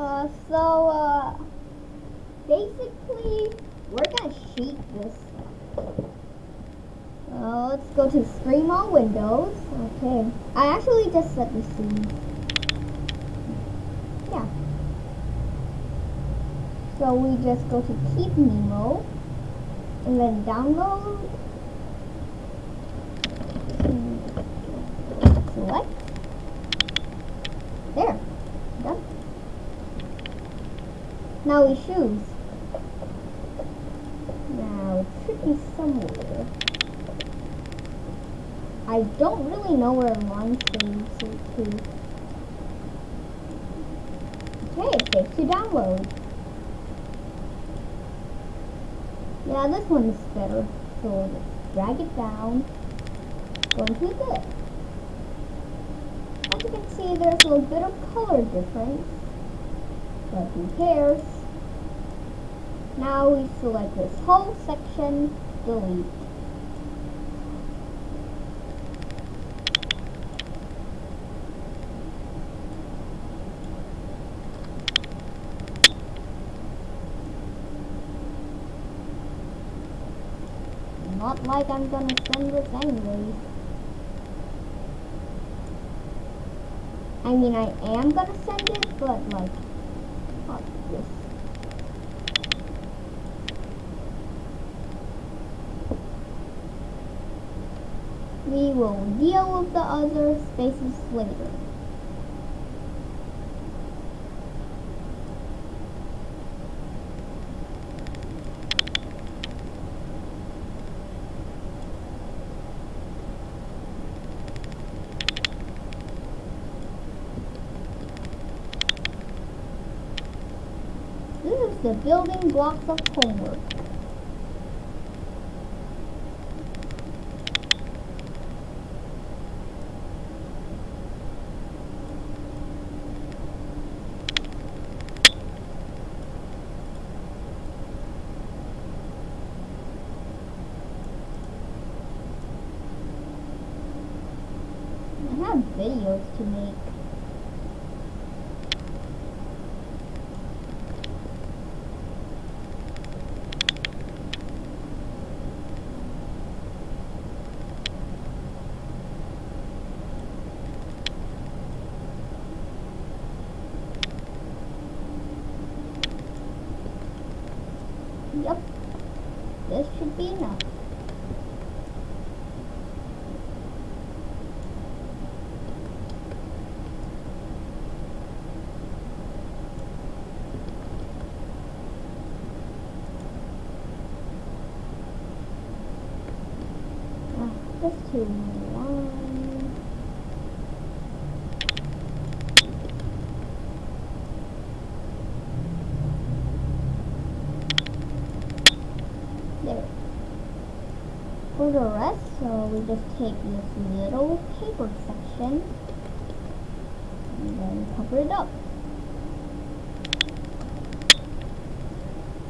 Uh, so, uh, basically, we're gonna sheet this. Uh, let's go to stream on Windows. Okay. I actually just set the scene. Yeah. So we just go to Keep Nemo, and then download. Select. There. Done. Now we choose. Now it should be somewhere. I don't really know where mine saves it to. Okay, it saves to download. Yeah, this one is better. So drag it down. Go into this. As you can see, there's a little bit of color difference. But who cares? Now we select this whole section, delete. Not like I'm gonna send this anyway. I mean, I am gonna send it, but like, this. We will deal with the other spaces later. This is the building blocks of homework. I have videos to make. Yep. This should be enough. Ah, just two more lines. There. For the rest, so we just take this little paper section and then cover it up.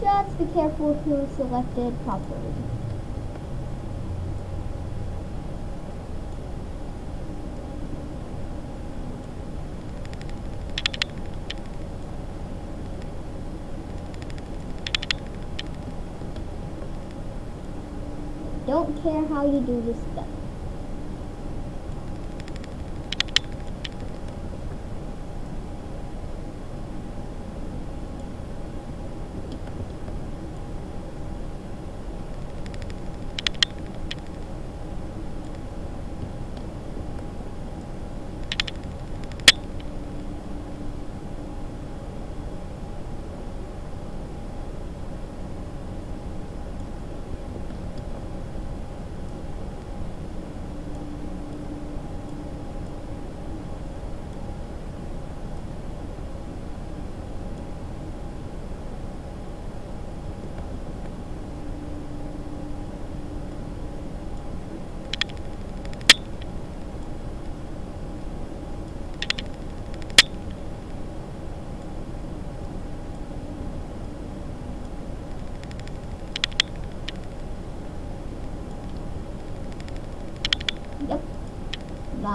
Just be careful to select it properly. Don't care how you do this stuff.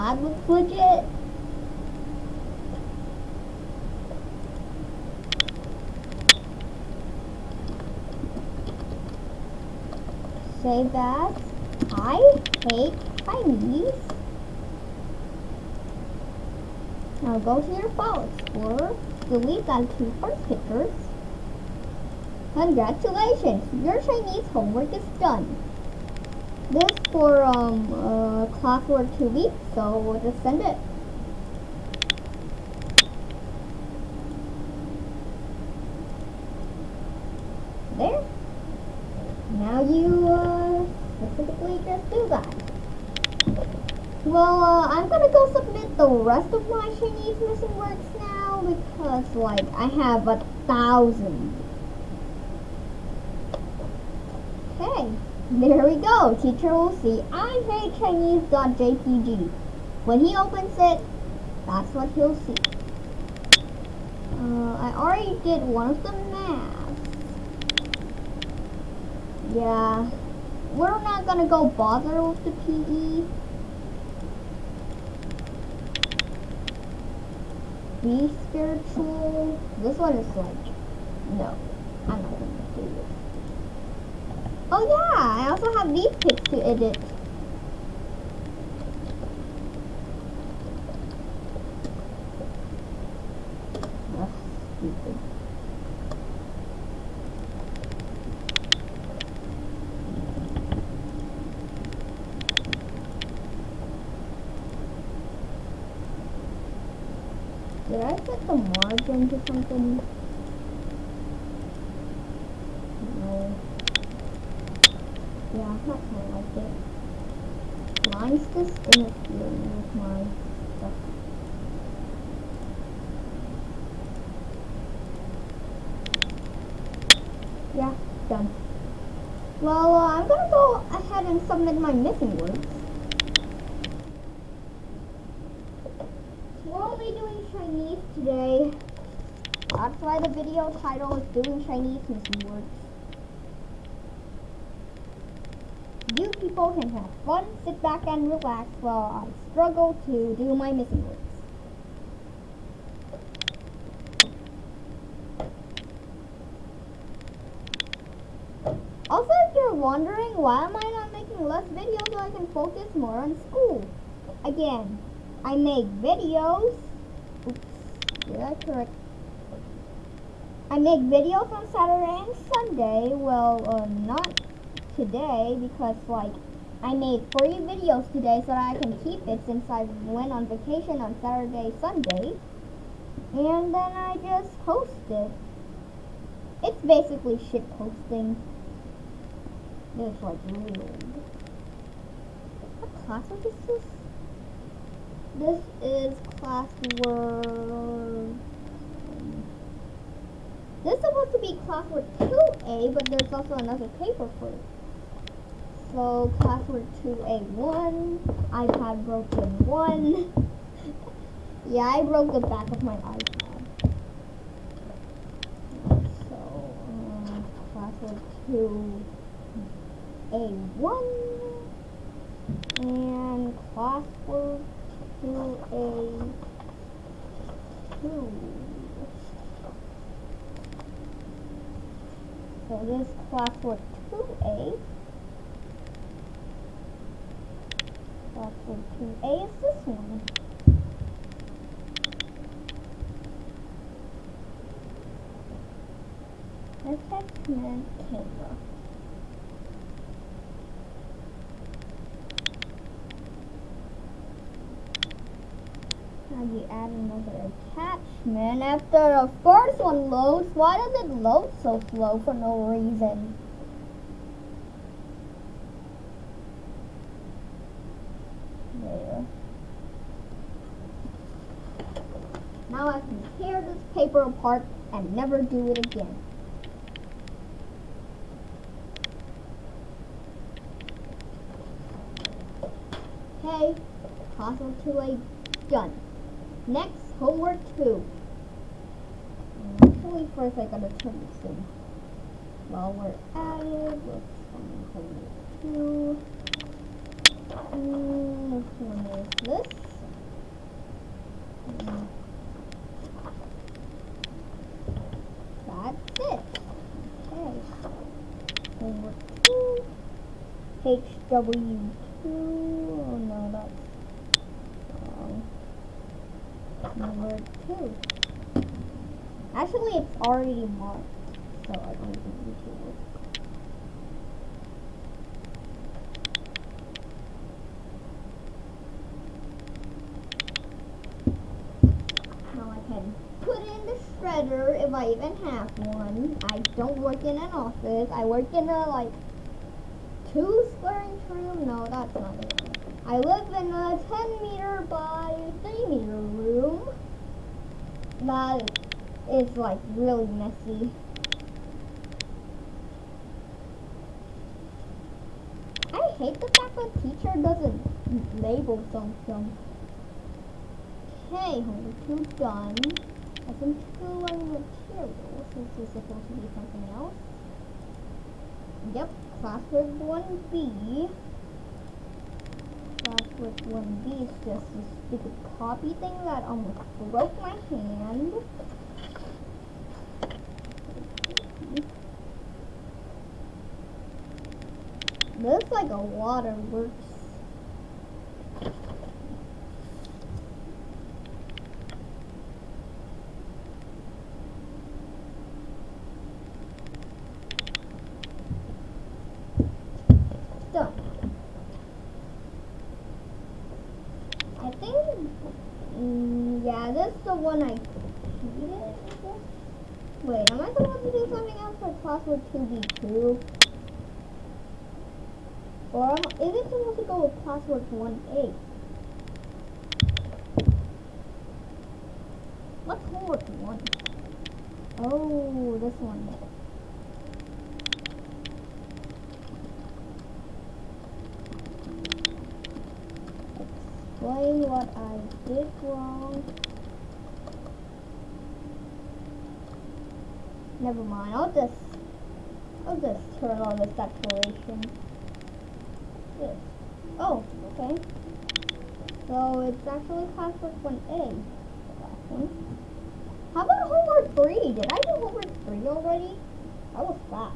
God looks legit. Say that I hate Chinese. Now go to your file explorer, delete that two first pictures. Congratulations, your Chinese homework is done. For um uh, classwork two weeks, so we'll just send it. There. Now you uh, specifically just do that. Well, uh, I'm gonna go submit the rest of my Chinese missing works now because, like, I have a thousand. Okay, there we go. Teacher will see I hate Chinese.jpg. When he opens it, that's what he'll see. Uh, I already did one of the maths. Yeah, we're not gonna go bother with the PE. Be spiritual. This one is like, no, I'm not gonna do it. Oh yeah, I also have these pics to edit. Stupid. Did I set the margin to something? No. Yeah, I'm not gonna like it. Why is this interfering with my stuff? Yeah, done. Well, uh, I'm gonna go ahead and submit my missing words. We're only doing Chinese today. That's why the video title is doing Chinese missing words. You people can have fun, sit back and relax while I struggle to do my missing words. Also, if you're wondering why am I not making less videos so I can focus more on school? Again, I make videos. Oops, did I correct? I make videos on Saturday and Sunday. Well, uh, not today because like I made three videos today so that I can keep it since I went on vacation on Saturday, Sunday. And then I just posted. it. It's basically shit posting. It's like real. What class is this? This is class classwork. This is supposed to be classwork 2A, but there's also another paper for it. So classwork 2A1, iPad broken 1. yeah, I broke the back of my iPad. So, um, classwork 2A1 and classwork 2A2. So this classwork 2A. Classwork 2A is this one. Now you add another attachment. After the first one loads, why does it load so slow for no reason? There. Now I can tear this paper apart and never do it again. Okay, puzzle 2A done. Next, homework 2. Actually, first I gotta turn this in. While we're at it, let's find homework 2. That's it. Okay. Homework 2. HW2. Oh no, that's wrong. Number two. Actually, it's already marked, so I don't even need to look. Now I can put if I even have one. I don't work in an office. I work in a like two square inch room. No, that's not it. I live in a 10 meter by 3 meter room. That is like really messy. I hate the fact that teacher doesn't label something. Okay, homework two done. Assembling materials. This is supposed to be something else. Yep, classwork 1B. Classwork 1B is just a stupid copy thing that almost broke my hand. This is like a waterworks. Done. I think, mm, yeah, this is the one I cheated, Wait, am I supposed to do something else for classwork 2B2? Or is it supposed to go with classwork 1A? What's homework 1? Oh, this one. Explain what I did wrong. Never mind, I'll just I'll just turn on this declaration. This. Oh, okay. So it's actually classwork 1A. Last one. How about homework 3? Did I do homework 3 already? That was fast.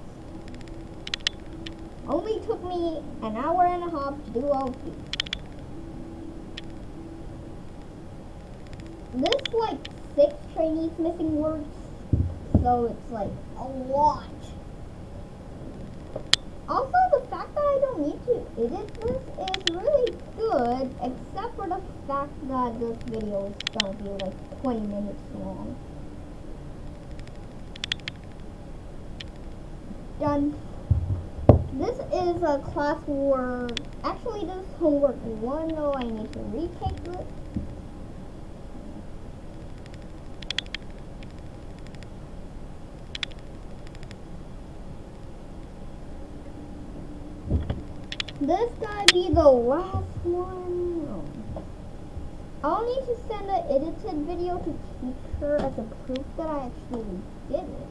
Only took me an hour and a half to do all of these. This like six Chinese missing words, so it's like a lot. Also, the fact that I don't need to edit this is really good, except for the fact that this video is gonna be like 20 minutes long. Done. This is a class work. Actually, this is homework one. though I need to retake this. This gotta be the last one. I'll need to send an edited video to teacher as a proof that I actually did it.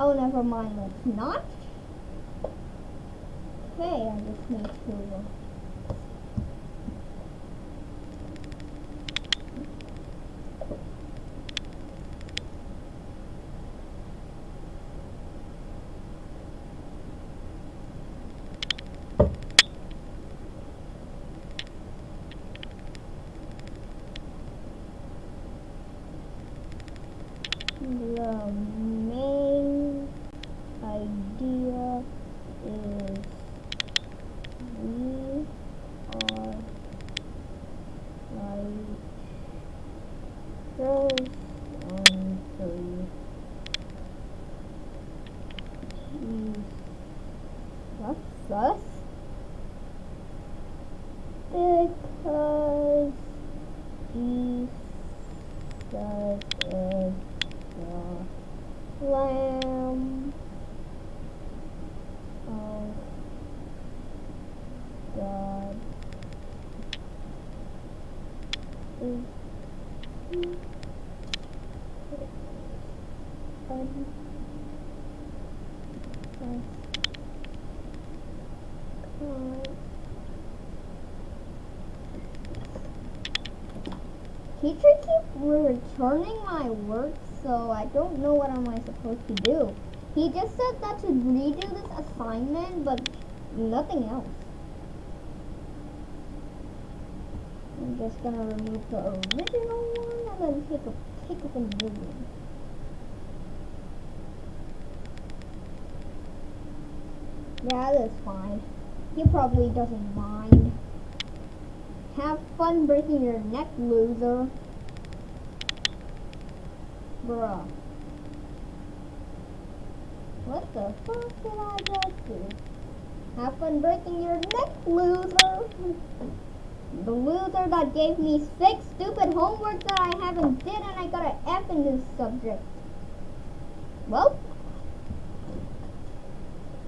Oh, never mind. Let's not. Okay, I just need to. The main idea is we are like girls on three. Jeez. That's us. Because Jesus is the Lamb of God is un- us- Teacher keeps returning my work, so I don't know what am I supposed to do. He just said that to redo this assignment, but nothing else. I'm just gonna remove the original one and then take a take up a new one. Yeah, that's fine. He probably doesn't mind. Have fun breaking your neck, loser. Bruh. What the fuck did I just do? Have fun breaking your neck, loser. The loser that gave me six stupid homework that I haven't did and I got an F in this subject. Well.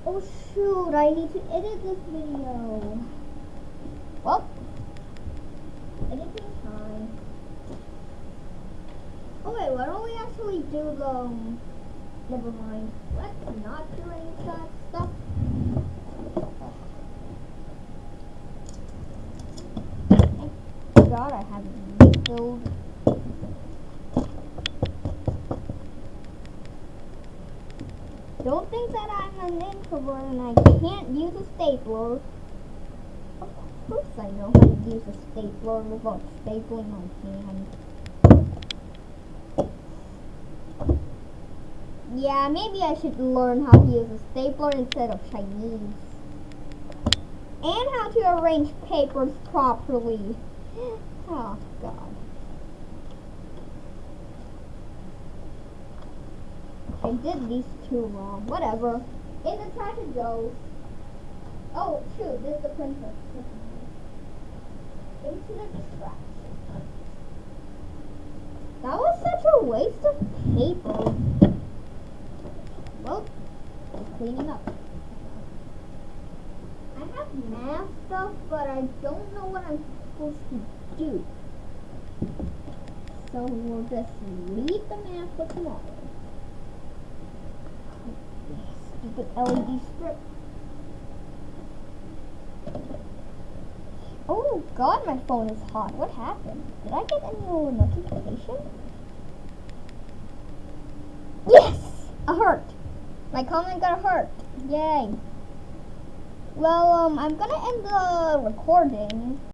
Oh shoot, I need to edit this video. Well. Time. Oh wait, why don't we actually do the... Um, never mind. Let's not do any that stuff. God, I haven't refilled. Don't think that I'm an introvert and I can't use a stapler. Course I know how to use a stapler without stapling my hand. Yeah, maybe I should learn how to use a stapler instead of Chinese. And how to arrange papers properly. Oh, God. I did these two wrong. Whatever. In the trash it goes. Oh, shoot. This is the printer. That was such a waste of paper. Well, I'm cleaning up. I have math stuff, but I don't know what I'm supposed to do. So we'll just leave the math for tomorrow. Stupid LED strip. Oh god, my phone is hot. What happened? Did I get any new notification? Yes! A heart. My comment got a heart. Yay. Well, um, I'm gonna end the recording.